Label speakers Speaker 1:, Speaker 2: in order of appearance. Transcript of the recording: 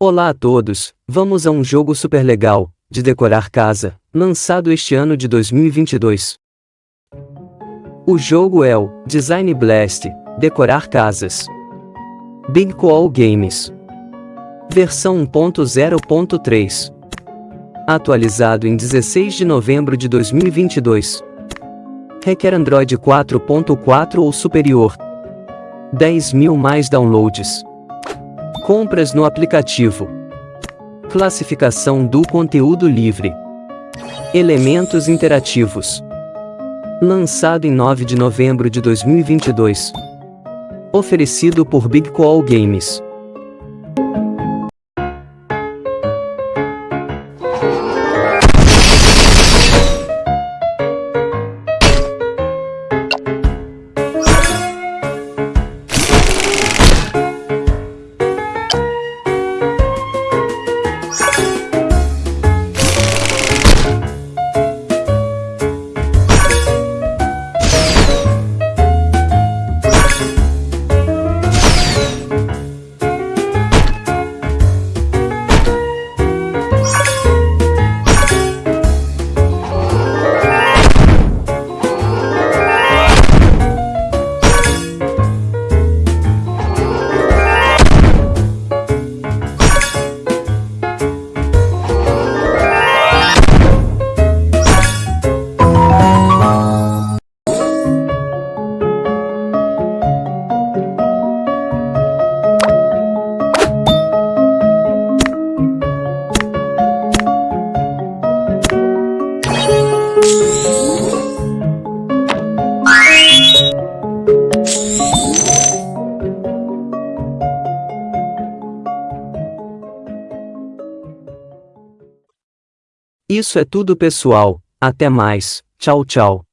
Speaker 1: Olá a todos, vamos a um jogo super legal, de decorar casa, lançado este ano de 2022. O jogo é o Design Blast, Decorar Casas. Big Call Games. Versão 1.0.3. Atualizado em 16 de novembro de 2022. Requer Android 4.4 ou superior. 10 mil mais downloads. Compras no aplicativo. Classificação do conteúdo livre. Elementos interativos. Lançado em 9 de novembro de 2022. Oferecido por Big Call Games. Isso é tudo pessoal, até mais, tchau tchau.